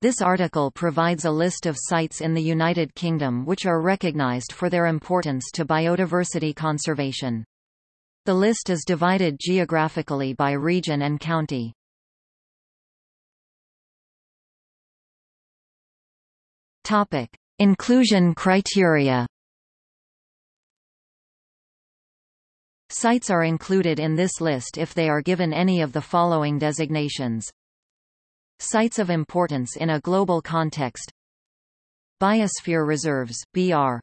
This article provides a list of sites in the United Kingdom which are recognised for their importance to biodiversity conservation. The list is divided geographically by region and county. Topic: Inclusion criteria. Sites are included in this list if they are given any of the following designations. Sites of importance in a global context. Biosphere reserves BR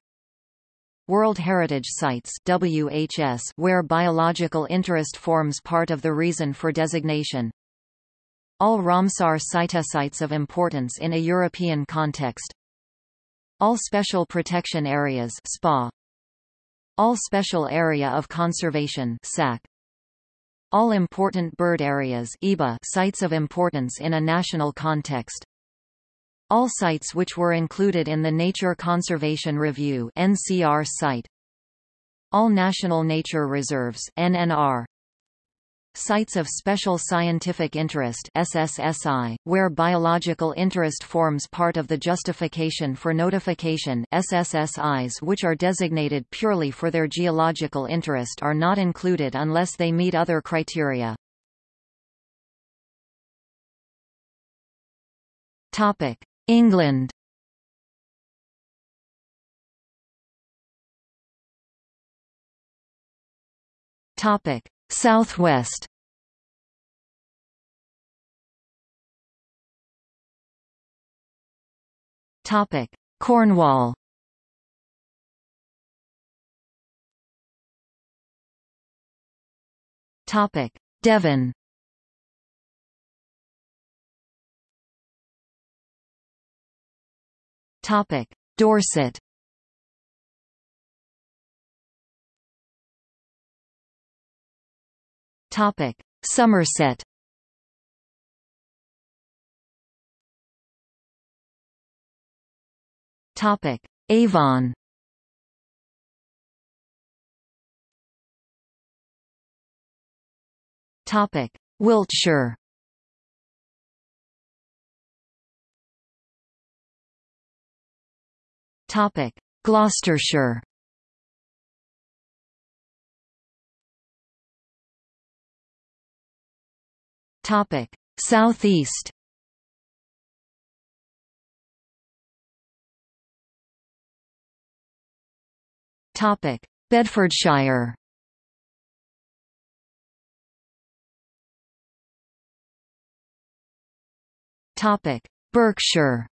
World Heritage Sites WHS where biological interest forms part of the reason for designation. All Ramsar site sites of importance in a European context. All Special Protection Areas SPA All Special Area of Conservation SAC all Important Bird Areas sites of importance in a national context. All sites which were included in the Nature Conservation Review NCR site all National Nature Reserves NNR Sites of Special Scientific Interest SSSI, where biological interest forms part of the justification for notification SSSIs which are designated purely for their geological interest are not included unless they meet other criteria. Topic: England Topic Southwest Topic: Cornwall. Topic: Devon. Topic: Dorset. Topic: Somerset. Topic: Avon. Topic: Wiltshire. Topic: Gloucestershire. Topic: Southeast. Topic: Bedfordshire. Topic: Berkshire.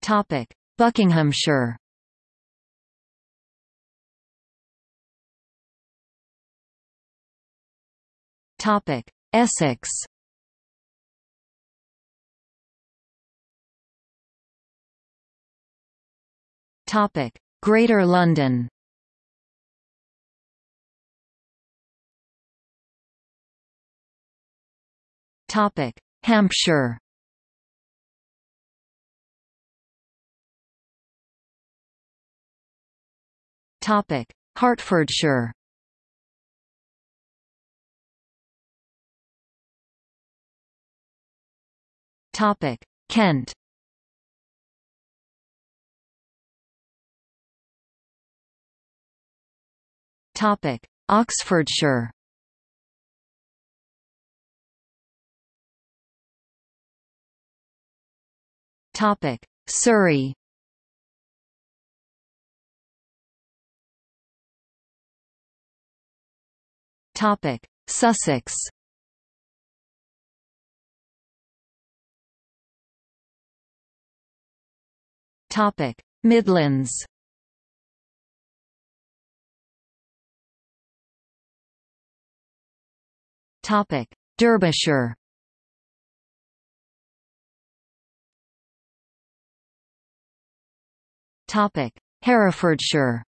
Topic: Buckinghamshire. Topic: Essex. Topic: Greater London. Topic: Hampshire. Topic: Hertfordshire. Topic: Kent. Topic: Oxfordshire. Topic: Surrey. Topic: Sussex. Topic: Midlands. Topic: Derbyshire. Topic: Herefordshire.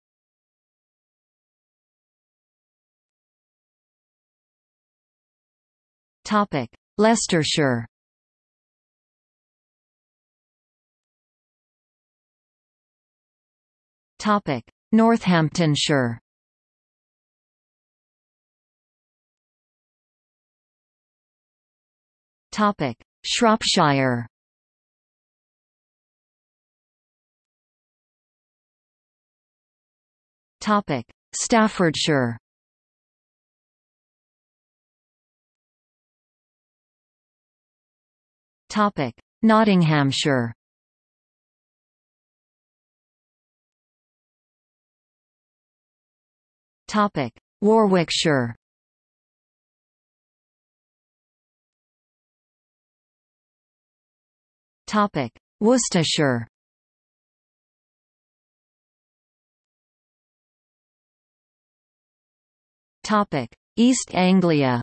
Topic: Leicestershire. Topic: Northamptonshire. Topic: Shropshire. Topic: Staffordshire. Topic: Nottinghamshire. Topic: Warwickshire. Topic: Worcestershire. Topic: East Anglia.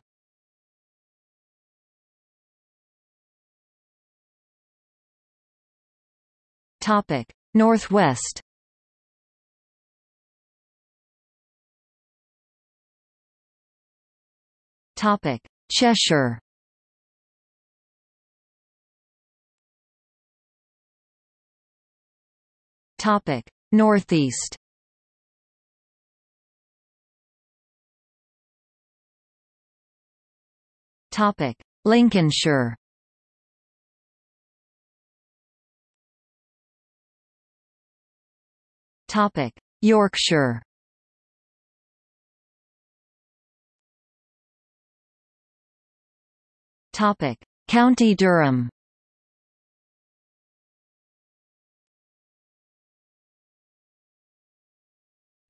Topic: Northwest. Topic: Cheshire. Topic: Northeast. Topic: Lincolnshire. Topic: Yorkshire. Topic: County Durham.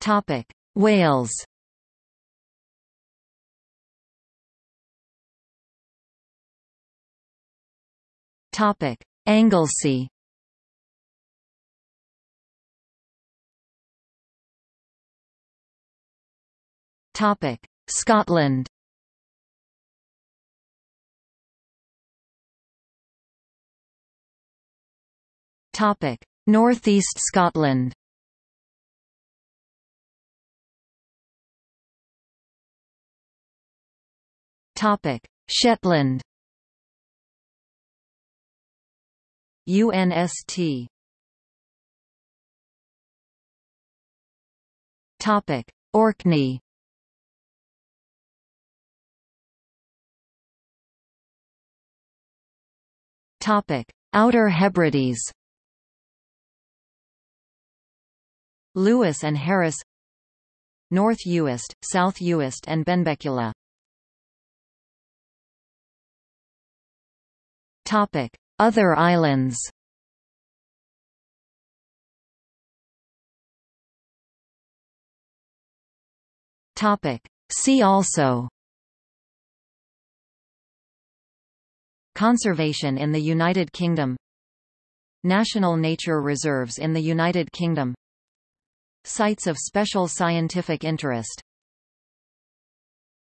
Topic: Wales. Topic: Anglesey. Topic: Scotland. Topic: Northeast Scotland. Topic: Shetland. UNST. Topic: Orkney. Topic: Outer Hebrides. Lewis and Harris North Uist, South Uist and Benbecula. Topic: Other islands. Topic: See also. Conservation in the United Kingdom. National nature reserves in the United Kingdom Sites of special scientific interest